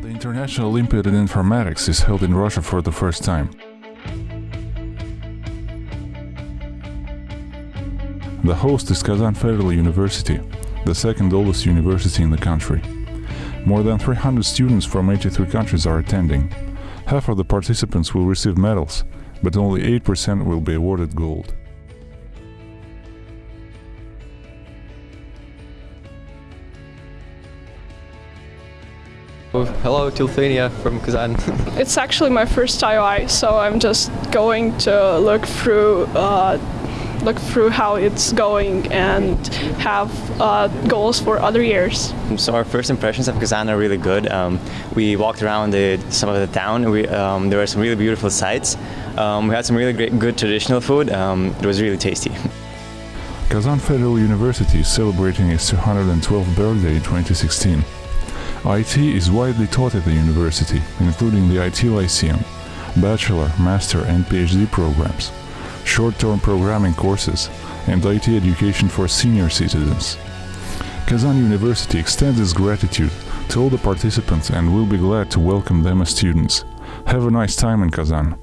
National Olympiad in Informatics is held in Russia for the first time. The host is Kazan Federal University, the second oldest university in the country. More than 300 students from 83 countries are attending. Half of the participants will receive medals, but only 8% will be awarded gold. Hello, Tilthania from Kazan. It's actually my first IOI, so I'm just going to look through uh, look through how it's going and have uh, goals for other years. So our first impressions of Kazan are really good. Um, we walked around the, some of the town. We, um, there were some really beautiful sights. Um, we had some really great, good traditional food. Um, it was really tasty. Kazan Federal University is celebrating its 212th birthday in 2016. IT is widely taught at the university, including the IT Lyceum, bachelor, master and PhD programs, short-term programming courses, and IT education for senior citizens. Kazan University extends its gratitude to all the participants and will be glad to welcome them as students. Have a nice time in Kazan.